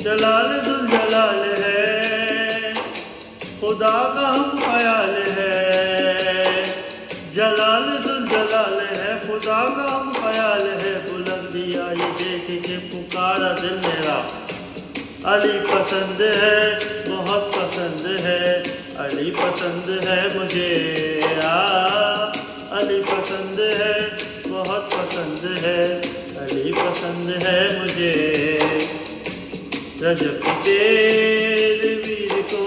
جلال ذل جلال ہے۔ خدا کا ہم خیال ہے۔ جلال ذل جلال ہے۔ خدا کا ہم خیال ہے۔ بلندی آئی دیکھ کے پکارا دل میرا۔ علی پسند ہے، بہت پسند ہے۔ علی پسند ہے مجھے۔ علی پسند ہے، بہت پسند ہے۔ علی پسند ہے مجھے۔ رجب کی تیرے ویر کو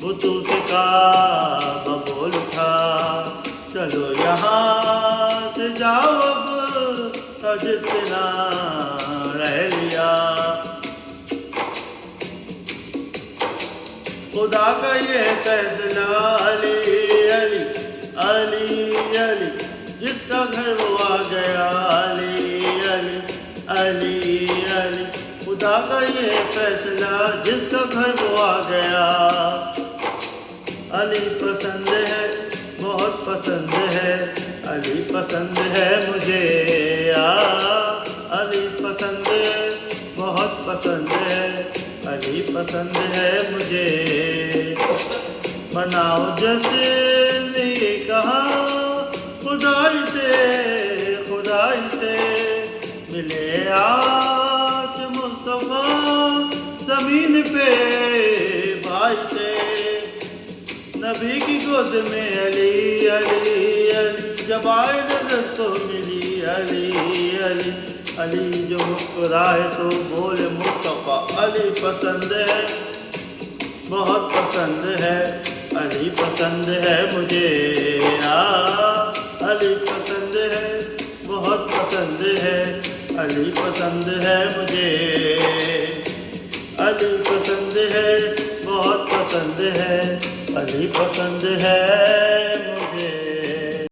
بتو سے کعبہ بول اٹھا چلو یہاں سے جاؤ اب حج اتنا رہ لیا خدا کا یہ فیصلہ علی علی علی علی جس کا گھر وہ آ گیا علی علی علی علی خدا کا یہ فیصلہ، جس کا گھر وہ آ گیا۔ علی پسند ہے، بہت پسند ہے۔ علی پسند ہے مجھے، آ۔ علی پسند ہے، بہت پسند ہے۔ علی پسند ہے مجھے۔ مناؤ جیسے نے یہ کہا خدائی سے خدائی سے ملے آج پہ بھائی سے نبی کی گود میں علی علی علی۔ جب آئے نظر تو ملی علی علی۔ علی جو مسکرائے تو بولے مصطفیٰ علی پسند ہے۔ بہت پسند ہے۔ علی پسند ہے مجھے۔ علی پسند ہے۔ بہت پسند ہے۔ علی پسند ہے مجھے۔ علی پسند ہے بہت پسند ہے علی پسند ہے